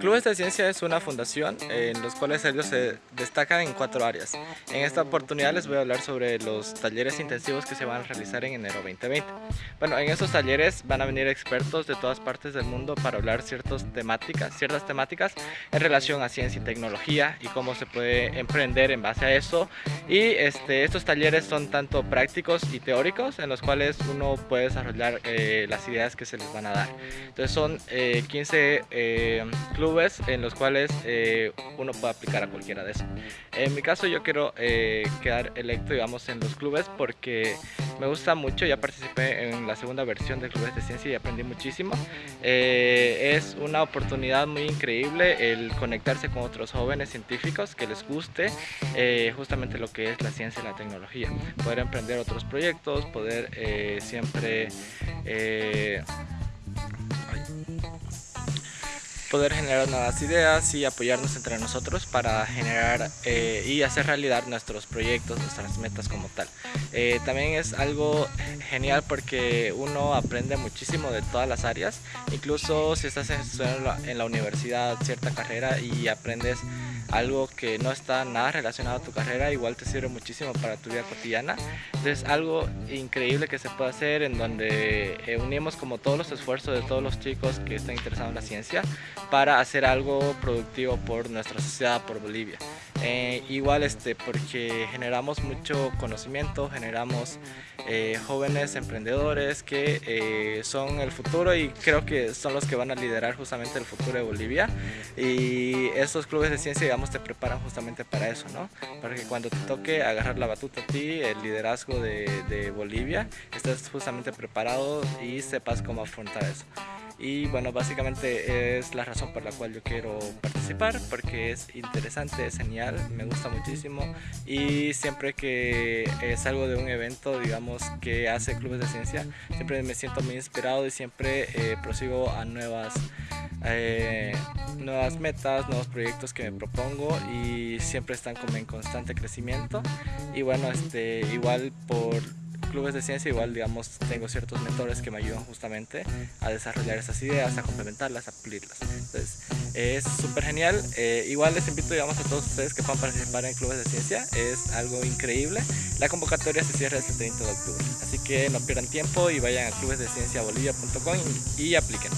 Clubes de Ciencia es una fundación en los cuales ellos se destacan en cuatro áreas. En esta oportunidad les voy a hablar sobre los talleres intensivos que se van a realizar en enero 2020. Bueno, en estos talleres van a venir expertos de todas partes del mundo para hablar ciertas temáticas, ciertas temáticas en relación a ciencia y tecnología y cómo se puede emprender en base a eso. Y este, estos talleres son tanto prácticos y teóricos en los cuales uno puede desarrollar eh, las ideas que se les van a dar. Entonces son 15 eh, clubes en los cuales eh, uno puede aplicar a cualquiera de esos. En mi caso yo quiero eh, quedar electo digamos en los clubes porque me gusta mucho, ya participé en la segunda versión de Clubes de Ciencia y aprendí muchísimo. Eh, es una oportunidad muy increíble el conectarse con otros jóvenes científicos que les guste justamente lo que es la ciencia y la tecnología. Poder emprender otros proyectos, poder siempre poder generar nuevas ideas y apoyarnos entre nosotros para generar eh, y hacer realidad nuestros proyectos, nuestras metas como tal. Eh, también es algo genial porque uno aprende muchísimo de todas las áreas, incluso si estás en la universidad, cierta carrera y aprendes algo que no está nada relacionado a tu carrera, igual te sirve muchísimo para tu vida cotidiana. Entonces algo increíble que se puede hacer en donde eh, unimos como todos los esfuerzos de todos los chicos que están interesados en la ciencia para hacer algo productivo por nuestra sociedad, por Bolivia. Eh, igual este, porque generamos mucho conocimiento, generamos eh, jóvenes emprendedores que eh, son el futuro y creo que son los que van a liderar justamente el futuro de Bolivia y estos clubes de ciencia digamos te preparan justamente para eso, ¿no? Para que cuando te toque agarrar la batuta a ti, el liderazgo de, de Bolivia, estés justamente preparado y sepas cómo afrontar eso y bueno básicamente es la razón por la cual yo quiero participar porque es interesante, es genial, me gusta muchísimo y siempre que salgo de un evento digamos que hace clubes de ciencia siempre me siento muy inspirado y siempre eh, prosigo a nuevas eh, nuevas metas, nuevos proyectos que me propongo y siempre están como en constante crecimiento y bueno este igual por clubes de ciencia igual digamos tengo ciertos mentores que me ayudan justamente a desarrollar esas ideas, a complementarlas, a pulirlas. Entonces es súper genial. Eh, igual les invito digamos a todos ustedes que puedan participar en clubes de ciencia. Es algo increíble. La convocatoria se cierra este 30 de octubre. Así que no pierdan tiempo y vayan a clubesdecienciabolivia.com y apliquen.